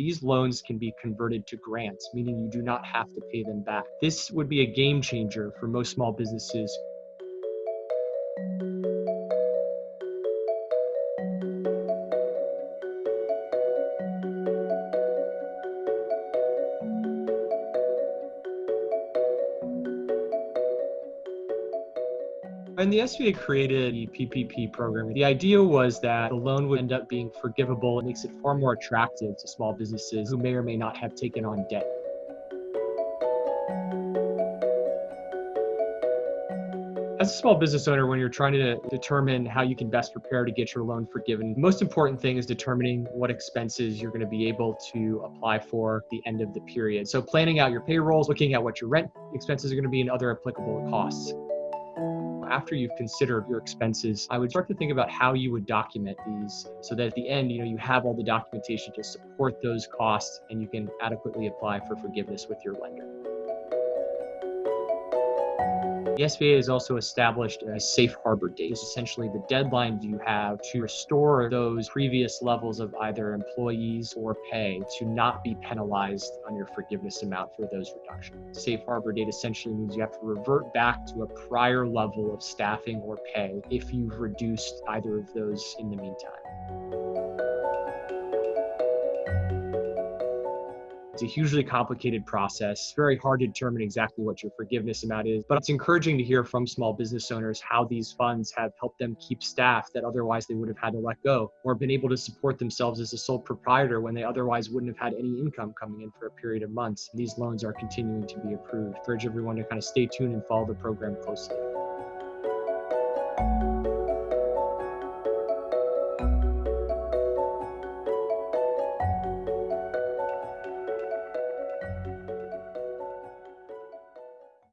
these loans can be converted to grants, meaning you do not have to pay them back. This would be a game changer for most small businesses When the SBA created the PPP program, the idea was that the loan would end up being forgivable. It makes it far more attractive to small businesses who may or may not have taken on debt. As a small business owner, when you're trying to determine how you can best prepare to get your loan forgiven, the most important thing is determining what expenses you're going to be able to apply for at the end of the period. So planning out your payrolls, looking at what your rent expenses are going to be and other applicable costs after you've considered your expenses, I would start to think about how you would document these so that at the end, you know, you have all the documentation to support those costs and you can adequately apply for forgiveness with your lender. The SBA has also established a safe harbor date. It's essentially the deadline you have to restore those previous levels of either employees or pay to not be penalized on your forgiveness amount for those reductions. Safe harbor date essentially means you have to revert back to a prior level of staffing or pay if you've reduced either of those in the meantime. It's a hugely complicated process, very hard to determine exactly what your forgiveness amount is, but it's encouraging to hear from small business owners how these funds have helped them keep staff that otherwise they would have had to let go or been able to support themselves as a sole proprietor when they otherwise wouldn't have had any income coming in for a period of months. These loans are continuing to be approved. I urge everyone to kind of stay tuned and follow the program closely.